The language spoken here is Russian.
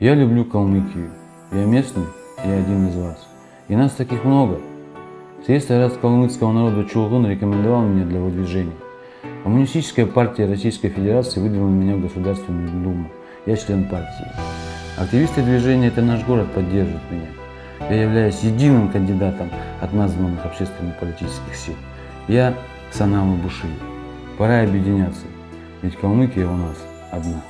Я люблю Калмыкию. Я местный, я один из вас. И нас таких много. Съезд ряд калмыцкого народа Чулгун рекомендовал меня для выдвижения. Коммунистическая партия Российской Федерации выдвинула меня в Государственную Думу. Я член партии. Активисты движения «Это наш город» поддерживают меня. Я являюсь единым кандидатом от названных общественно-политических сил. Я Санама Буши. Пора объединяться, ведь Калмыкия у нас одна.